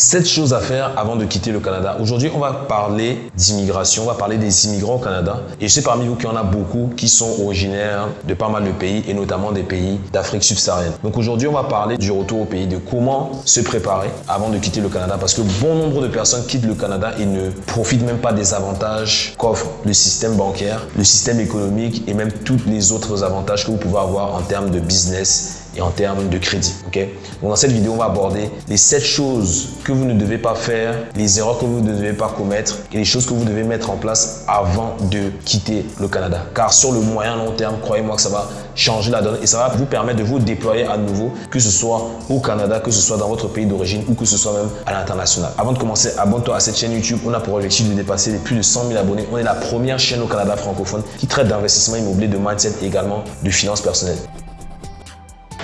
7 choses à faire avant de quitter le Canada. Aujourd'hui, on va parler d'immigration, on va parler des immigrants au Canada. Et je sais parmi vous qu'il y en a beaucoup qui sont originaires de pas mal de pays et notamment des pays d'Afrique subsaharienne. Donc aujourd'hui, on va parler du retour au pays, de comment se préparer avant de quitter le Canada parce que bon nombre de personnes quittent le Canada et ne profitent même pas des avantages qu'offre le système bancaire, le système économique et même tous les autres avantages que vous pouvez avoir en termes de business et en termes de crédit. Donc dans cette vidéo, on va aborder les 7 choses que vous ne devez pas faire, les erreurs que vous ne devez pas commettre et les choses que vous devez mettre en place avant de quitter le Canada. Car sur le moyen long terme, croyez-moi que ça va changer la donne et ça va vous permettre de vous déployer à nouveau, que ce soit au Canada, que ce soit dans votre pays d'origine ou que ce soit même à l'international. Avant de commencer, abonne-toi à cette chaîne YouTube. On a pour objectif de dépasser les plus de 100 000 abonnés. On est la première chaîne au Canada francophone qui traite d'investissement immobilier, de mindset et également de finances personnelles.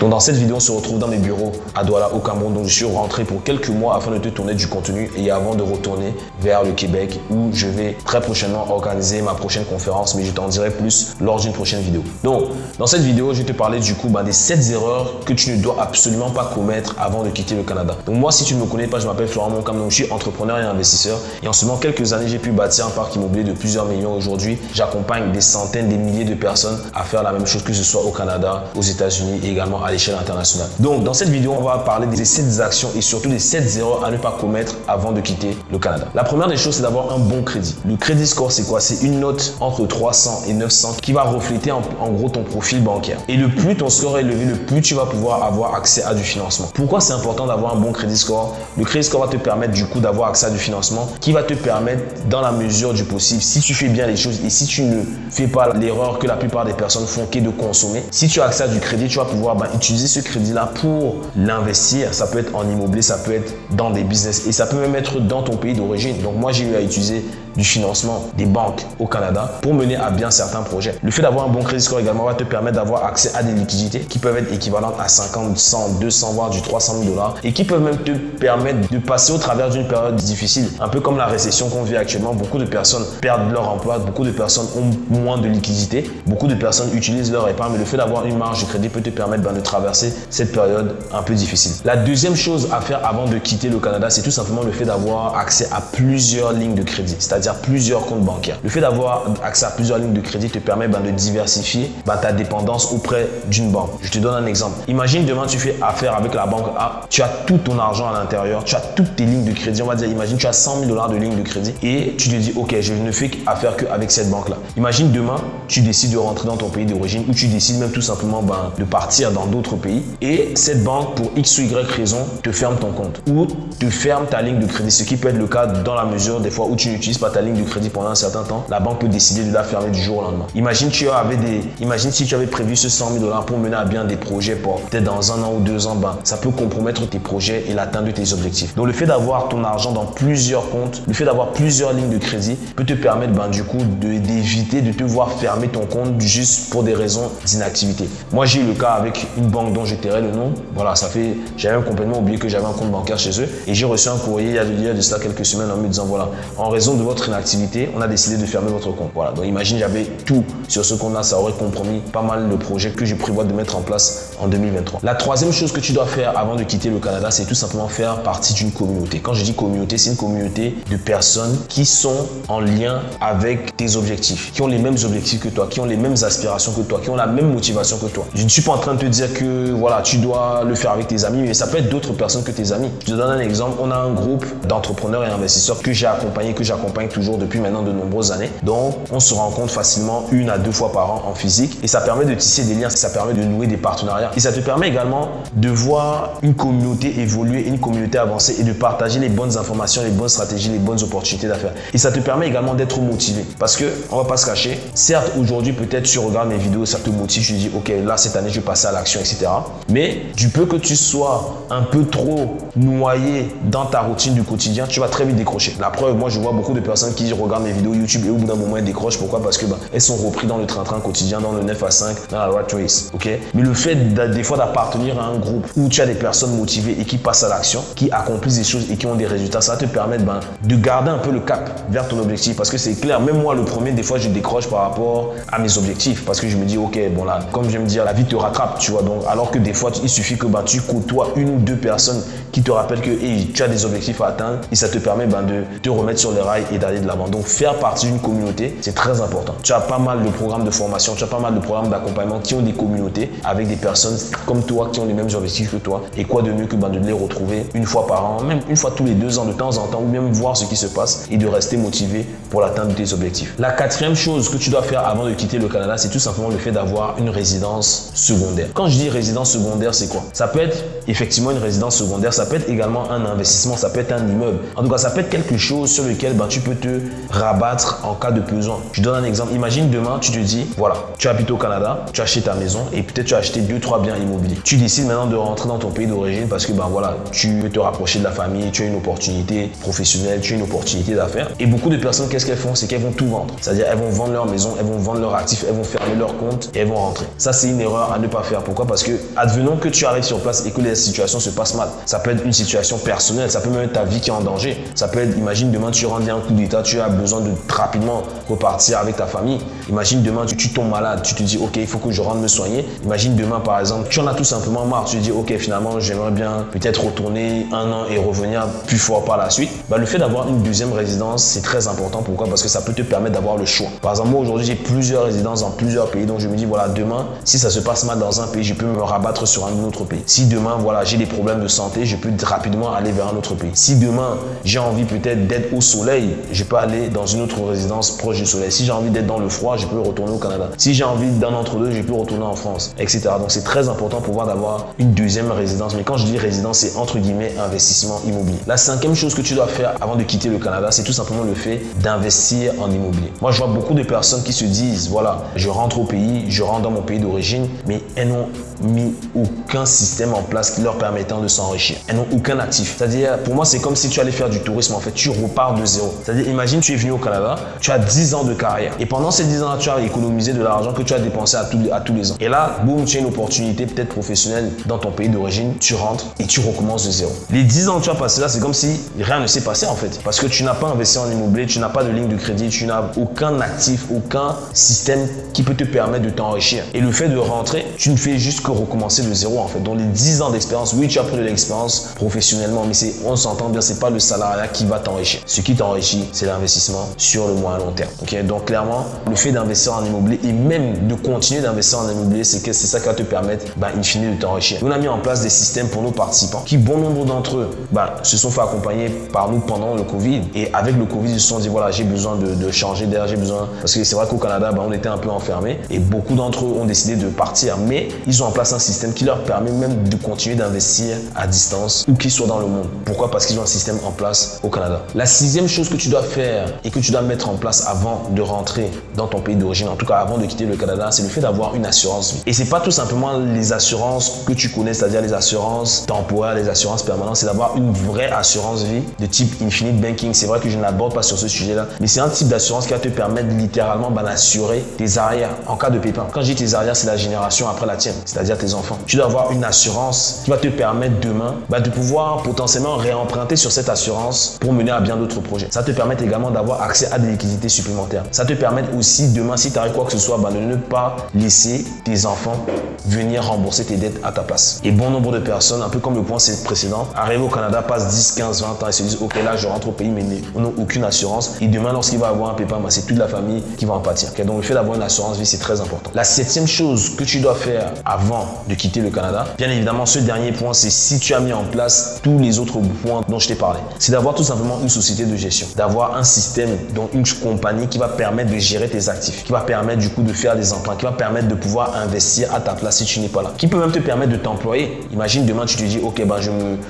Donc dans cette vidéo, on se retrouve dans mes bureaux à Douala au Cameroun. Donc je suis rentré pour quelques mois afin de te tourner du contenu et avant de retourner vers le Québec où je vais très prochainement organiser ma prochaine conférence, mais je t'en dirai plus lors d'une prochaine vidéo. Donc dans cette vidéo, je vais te parler du coup bah, des 7 erreurs que tu ne dois absolument pas commettre avant de quitter le Canada. Donc moi, si tu ne me connais pas, je m'appelle Florent Moncam, donc je suis entrepreneur et investisseur. Et en seulement quelques années, j'ai pu bâtir un parc immobilier de plusieurs millions aujourd'hui. J'accompagne des centaines, des milliers de personnes à faire la même chose que ce soit au Canada, aux États-Unis et également à l'échelle internationale. Donc, dans cette vidéo, on va parler des 7 actions et surtout des 7 erreurs à ne pas commettre avant de quitter le Canada. La première des choses, c'est d'avoir un bon crédit. Le crédit score, c'est quoi? C'est une note entre 300 et 900 qui va refléter en, gros ton profil bancaire. Et le plus ton score est élevé, le plus tu vas pouvoir avoir accès à du financement. Pourquoi c'est important d'avoir un bon crédit score? Le crédit score va te permettre du coup d'avoir accès à du financement qui va te permettre dans la mesure du possible, si tu fais bien les choses et si tu ne fais pas l'erreur que la plupart des personnes font qui est de consommer, si tu as accès à du crédit, tu vas pouvoir ben, utiliser ce crédit-là pour l'investir. Ça peut être en immobilier, ça peut être dans des business et ça peut même être dans ton pays d'origine. Donc moi, j'ai eu à utiliser du financement des banques au Canada pour mener à bien certains projets. Le fait d'avoir un bon crédit score également va te permettre d'avoir accès à des liquidités qui peuvent être équivalentes à 50, 100, 200, voire du 300 000 dollars et qui peuvent même te permettre de passer au travers d'une période difficile. Un peu comme la récession qu'on vit actuellement, beaucoup de personnes perdent leur emploi, beaucoup de personnes ont moins de liquidités, beaucoup de personnes utilisent leur épargne, mais le fait d'avoir une marge de crédit peut te permettre ben, de traverser cette période un peu difficile. La deuxième chose à faire avant de quitter le Canada, c'est tout simplement le fait d'avoir accès à plusieurs lignes de crédit, c'est-à-dire plusieurs comptes bancaires. Le fait d'avoir accès à plusieurs lignes de crédit te permet ben, de diversifier ben, ta dépendance auprès d'une banque. Je te donne un exemple. Imagine demain tu fais affaire avec la banque A, tu as tout ton argent à l'intérieur, tu as toutes tes lignes de crédit. On va dire, imagine tu as 100 000 dollars de lignes de crédit et tu te dis, ok, je ne fais affaire qu'avec cette banque-là. Imagine demain, tu décides de rentrer dans ton pays d'origine ou tu décides même tout simplement ben, de partir dans d'autres pays et cette banque, pour X ou Y raison, te ferme ton compte ou te ferme ta ligne de crédit, ce qui peut être le cas dans la mesure des fois où tu n'utilises pas ta ligne de crédit pendant un certain temps, la banque peut décider de la fermer du jour au lendemain. Imagine, tu avais des, imagine si tu avais prévu ce 100 000 dollars pour mener à bien des projets pour peut-être dans un an ou deux ans, ben, ça peut compromettre tes projets et l'atteinte de tes objectifs. Donc le fait d'avoir ton argent dans plusieurs comptes, le fait d'avoir plusieurs lignes de crédit peut te permettre ben, du coup d'éviter de, te voir fermer ton compte juste pour des raisons d'inactivité. Moi j'ai eu le cas avec une banque dont je tairai le nom. Voilà, ça fait, j'avais complètement oublié que j'avais un compte bancaire chez eux et j'ai reçu un courrier il y a de cela quelques semaines en me disant voilà, en raison de votre inactivité on a décidé de fermer votre compte. Voilà, donc imagine j'avais tout sur ce compte-là, ça aurait compromis pas mal de projets que je prévois de mettre en place en 2023. La troisième chose que tu dois faire avant de quitter le Canada, c'est tout simplement faire partie d'une communauté. Quand je dis communauté, c'est une communauté de personnes qui sont en lien avec tes objectifs, qui ont les mêmes objectifs que toi, qui ont les mêmes aspirations que toi, qui ont la même motivation que toi. Je ne suis pas en train de te dire que voilà, tu dois le faire avec tes amis, mais ça peut être d'autres personnes que tes amis. Je te donne un exemple. On a un groupe d'entrepreneurs et investisseurs que j'ai accompagné, que j'accompagne toujours depuis maintenant de nombreuses années. Donc, on se rencontre facilement une à deux fois par an en physique et ça permet de tisser des liens, ça permet de nouer des partenariats et ça te permet également de voir une communauté évoluer, une communauté avancer et de partager les bonnes informations, les bonnes stratégies, les bonnes opportunités d'affaires. Et ça te permet également d'être motivé parce que, on va pas se cacher, certes, aujourd'hui, peut-être tu regardes mes vidéos, ça te motive, tu dis, ok, là, cette année, je vais passer à l'action, etc. Mais du peu que tu sois un peu trop noyé dans ta routine du quotidien, tu vas très vite décrocher. La preuve, moi, je vois beaucoup de personnes qui regardent mes vidéos YouTube et au bout d'un moment elles décrochent. Pourquoi? Parce que bah, elles sont repris dans le train-train quotidien, dans le 9 à 5, dans la rat race. Ok? Mais le fait des fois d'appartenir à un groupe où tu as des personnes motivées et qui passent à l'action, qui accomplissent des choses et qui ont des résultats, ça va te permettre ben, de garder un peu le cap vers ton objectif. Parce que c'est clair, même moi le premier, des fois je décroche par rapport à mes objectifs. Parce que je me dis, ok, bon là, comme je me dire, la vie te rattrape, tu vois. Donc, alors que des fois, il suffit que ben, tu côtoies une ou deux personnes qui te rappellent que tu as des objectifs à atteindre et ça te permet ben, de te remettre sur les rails et de l'avant. Donc, faire partie d'une communauté, c'est très important. Tu as pas mal de programmes de formation, tu as pas mal de programmes d'accompagnement qui ont des communautés avec des personnes comme toi qui ont les mêmes objectifs que toi. Et quoi de mieux que ben, de les retrouver une fois par an, même une fois tous les deux ans, de temps en temps, ou même voir ce qui se passe et de rester motivé pour l'atteinte de tes objectifs. La quatrième chose que tu dois faire avant de quitter le Canada, c'est tout simplement le fait d'avoir une résidence secondaire. Quand je dis résidence secondaire, c'est quoi? Ça peut être effectivement une résidence secondaire, ça peut être également un investissement, ça peut être un immeuble. En tout cas, ça peut être quelque chose sur lequel ben, tu peux te rabattre en cas de besoin. Je donne un exemple. Imagine demain, tu te dis, voilà, tu habites au Canada, tu acheté ta maison et peut-être tu as acheté deux, trois biens immobiliers. Tu décides maintenant de rentrer dans ton pays d'origine parce que ben voilà, tu veux te rapprocher de la famille, tu as une opportunité professionnelle, tu as une opportunité d'affaires. Et beaucoup de personnes, qu'est-ce qu'elles font? C'est qu'elles vont tout vendre. C'est-à-dire, elles vont vendre leur maison, elles vont vendre leurs actifs, elles vont fermer leur compte et elles vont rentrer. Ça, c'est une erreur à ne pas faire. Pourquoi? Parce que, advenons que tu arrives sur place et que les situations se passent mal. Ça peut être une situation personnelle, ça peut même être ta vie qui est en danger. Ça peut être, imagine demain, tu rentres un coup tu as besoin de rapidement repartir avec ta famille. Imagine demain, tu, tu, tombes malade, tu te dis, ok, il faut que je rentre me soigner. Imagine demain, par exemple, tu en as tout simplement marre, tu te dis, ok, finalement, j'aimerais bien peut-être retourner un an et revenir plus fort par la suite. Bah, le fait d'avoir une deuxième résidence, c'est très important. Pourquoi? Parce que ça peut te permettre d'avoir le choix. Par exemple, moi, aujourd'hui, j'ai plusieurs résidences dans plusieurs pays. Donc, je me dis, voilà, demain, si ça se passe mal dans un pays, je peux me rabattre sur un autre pays. Si demain, voilà, j'ai des problèmes de santé, je peux rapidement aller vers un autre pays. Si demain, j'ai envie peut-être d'être au soleil, je peux aller dans une autre résidence proche du soleil. Si j'ai envie d'être dans le froid, je peux retourner au Canada. Si j'ai envie d'un entre-deux, je peux retourner en France, etc. Donc, c'est très important pour pouvoir d'avoir une deuxième résidence. Mais quand je dis résidence, c'est entre guillemets investissement immobilier. La cinquième chose que tu dois faire avant de quitter le Canada, c'est tout simplement le fait d'investir en immobilier. Moi, je vois beaucoup de personnes qui se disent, voilà, je rentre au pays, je rentre dans mon pays d'origine, mais elles n'ont mis aucun système en place leur permettant de s'enrichir. Elles n'ont aucun actif. C'est-à-dire, pour moi, c'est comme si tu allais faire du tourisme. En fait, tu repars de zéro. C'est-à-dire, imagine, tu es venu au Canada, tu as 10 ans de carrière. Et pendant ces 10 ans, tu as économisé de l'argent que tu as dépensé à, à tous les ans. Et là, boum, tu as une opportunité peut-être professionnelle dans ton pays d'origine. Tu rentres et tu recommences de zéro. Les 10 ans que tu as passé là, c'est comme si rien ne s'est passé en fait. Parce que tu n'as pas investi en immobilier, tu n'as pas de ligne de crédit, tu n'as aucun actif, aucun système qui peut te permettre de t'enrichir. Et le fait de rentrer, tu ne fais juste recommencer de zéro en fait. Dans les 10 ans d'expérience, oui, tu as pris de l'expérience professionnellement, mais c'est, on s'entend bien, c'est pas le salariat qui va t'enrichir. Ce qui t'enrichit, c'est l'investissement sur le moyen long terme. Ok, donc clairement, le fait d'investir en immobilier et même de continuer d'investir en immobilier, c'est que c'est ça qui va te permettre, bah, in fine, de t'enrichir. On a mis en place des systèmes pour nos participants qui, bon nombre d'entre eux, bah, se sont fait accompagner par nous pendant le Covid. Et avec le Covid, ils se sont dit, voilà, j'ai besoin de, changer d'air, j'ai besoin. Parce que c'est vrai qu'au Canada, bah, on était un peu enfermés et beaucoup d'entre eux ont décidé de partir. Mais ils ont place un système qui leur permet même de continuer d'investir à distance où qu'ils soient dans le monde. Pourquoi? Parce qu'ils ont un système en place au Canada. La sixième chose que tu dois faire et que tu dois mettre en place avant de rentrer dans ton pays d'origine, en tout cas avant de quitter le Canada, c'est le fait d'avoir une assurance vie. Et c'est pas tout simplement les assurances que tu connais, c'est-à-dire les assurances temporaires, les assurances permanentes, c'est d'avoir une vraie assurance vie de type Infinite Banking. C'est vrai que je n'aborde pas sur ce sujet-là, mais c'est un type d'assurance qui va te permettre littéralement d'assurer tes arrières en cas de pépin. Quand je dis tes arrières, c'est la génération après la tienne, c'est-à-dire tes enfants. Tu dois avoir une assurance qui va te permettre demain ben, de pouvoir potentiellement réemprunter sur cette assurance pour mener à bien d'autres projets. Ça te permet également d'avoir accès à des liquidités supplémentaires. Ça te permet aussi demain, si tu arrives quoi que ce soit, ben, de ne pas laisser tes enfants venir rembourser tes dettes à ta place. Et bon nombre de personnes, un peu comme le point précédent, arrivent au Canada, passent 10, 15, 20 ans et se disent ok là je rentre au pays mais on n'a aucune assurance et demain lorsqu'il va avoir un pépin ben, c'est toute la famille qui va en pâtir. donc le fait d'avoir une assurance vie c'est très important. La septième chose que tu dois faire avant de quitter le Canada, bien évidemment ce dernier point c'est si tu as mis en place tous les autres points dont je t'ai parlé. C'est d'avoir tout simplement une société de gestion, d'avoir un système dont une compagnie qui va permettre de gérer tes actifs, qui va permettre du coup de faire des emprunts, qui va permettre de pouvoir investir à ta place si tu n'es pas là, qui peut même te permettre de t'employer. Imagine demain tu te dis ok ben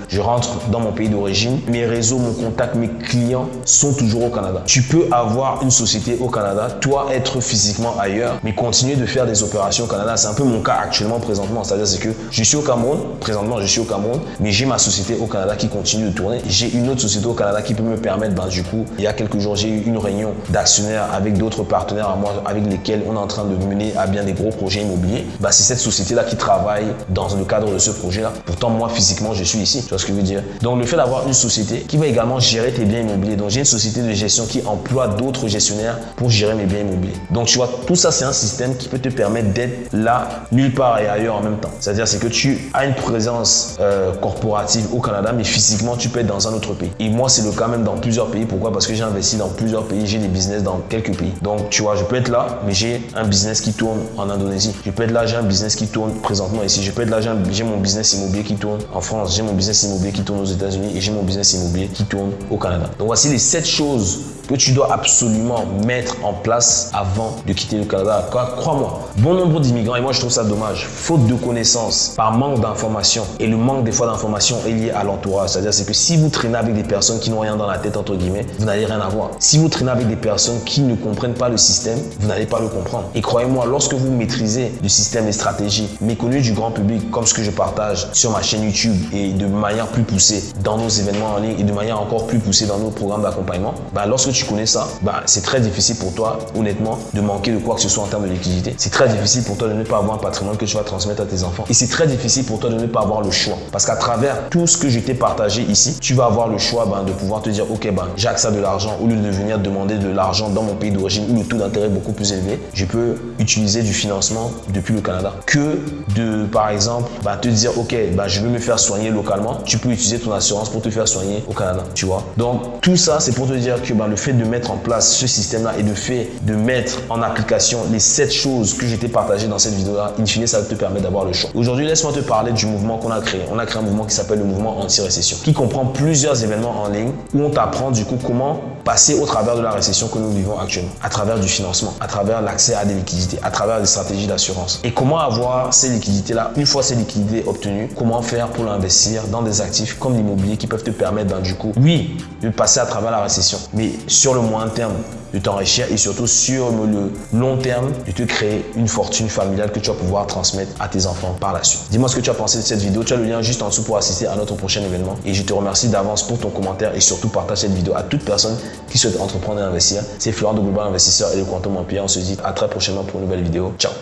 je, rentre dans mon pays d'origine, mes réseaux, mon contact, mes clients sont toujours au Canada. Tu peux avoir une société au Canada, toi être physiquement ailleurs, mais continuer de faire des opérations au Canada. C'est un peu mon cas actuellement, C'est-à-dire c'est que je suis au Cameroun, présentement je suis au Cameroun, mais j'ai ma société au Canada qui continue de tourner. J'ai une autre société au Canada qui peut me permettre ben, du coup Il y a quelques jours, j'ai eu une réunion d'actionnaires avec d'autres partenaires à moi avec lesquels on est en train de mener à bien des gros projets immobiliers. Bah, c'est cette société-là qui travaille dans le cadre de ce projet-là. Pourtant, moi, physiquement, je suis ici. Tu vois ce que je veux dire? Donc, le fait d'avoir une société qui va également gérer tes biens immobiliers. Donc, j'ai une société de gestion qui emploie d'autres gestionnaires pour gérer mes biens immobiliers. Donc, tu vois, tout ça, c'est un système qui peut te permettre d'être là, nulle part et ailleurs en même temps. C'est-à-dire, c'est que tu as une présence euh, corporative au Canada, mais physiquement, tu peux être dans un autre pays. Et moi, c'est le cas même dans plusieurs pays. Pourquoi? Parce que j'ai investi dans plusieurs pays, j'ai des business dans quelques pays. Donc, tu vois, je peux être là, mais j'ai un business qui tourne en Indonésie. Je peux être là, j'ai un business qui tourne présentement ici. Je peux être là, j'ai mon business immobilier qui tourne en France, j'ai mon business immobilier qui tourne aux États-Unis et j'ai mon business immobilier qui tourne au Canada. Donc, voici les sept choses que tu dois absolument mettre en place avant de quitter le Canada. Crois-moi, bon nombre d'immigrants, et moi je trouve ça dommage, faute de connaissances, par manque d'informations, et le manque des fois d'informations est lié à l'entourage. C'est-à-dire c'est que si vous traînez avec des personnes qui n'ont rien dans la tête, entre guillemets, vous n'allez rien avoir. Si vous traînez avec des personnes qui ne comprennent pas le système, vous n'allez pas le comprendre. Et croyez-moi, lorsque vous maîtrisez le système et stratégies méconnues du grand public, comme ce que je partage sur ma chaîne YouTube et de manière plus poussée dans nos événements en ligne et de manière encore plus poussée dans nos programmes d'accompagnement, bah, lorsque tu connais ça, bah, c'est très difficile pour toi, honnêtement, de manquer de quoi que ce soit en termes de liquidité. C'est très difficile pour toi de ne pas avoir un patrimoine que tu vas transmettre à tes enfants. Et c'est très difficile pour toi de ne pas avoir le choix. Parce qu'à travers tout ce que je t'ai partagé ici, tu vas avoir le choix ben, de pouvoir te dire, ok, ben, j'ai accès à de l'argent, au lieu de venir demander de l'argent dans mon pays d'origine où le taux d'intérêt est beaucoup plus élevé, je peux utiliser du financement depuis le Canada. Que de, par exemple, ben, te dire, ok, ben, je veux me faire soigner localement, tu peux utiliser ton assurance pour te faire soigner au Canada, tu vois. Donc, tout ça, c'est pour te dire que ben, le de mettre en place ce système-là et de fait de mettre en application les sept choses que j'ai partagées dans cette vidéo-là, in fine, ça te permet d'avoir le choix. Aujourd'hui, laisse-moi te parler du mouvement qu'on a créé. On a créé un mouvement qui s'appelle le mouvement anti-récession, qui comprend plusieurs événements en ligne où on t'apprend du coup comment passer au travers de la récession que nous vivons actuellement, à travers du financement, à travers l'accès à des liquidités, à travers des stratégies d'assurance. Et comment avoir ces liquidités-là, une fois ces liquidités obtenues, comment faire pour l'investir dans des actifs comme l'immobilier qui peuvent te permettre, ben, du coup, oui, de passer à travers la récession, mais sur le moyen terme, de t'enrichir et surtout sur le long terme, de te créer une fortune familiale que tu vas pouvoir transmettre à tes enfants par la suite. Dis-moi ce que tu as pensé de cette vidéo. Tu as le lien juste en dessous pour assister à notre prochain événement. Et je te remercie d'avance pour ton commentaire et surtout partage cette vidéo à toute personne qui souhaite entreprendre et investir. C'est Florent de Global Investisseur et le Quantum Empire. On se dit à très prochainement pour une nouvelle vidéo. Ciao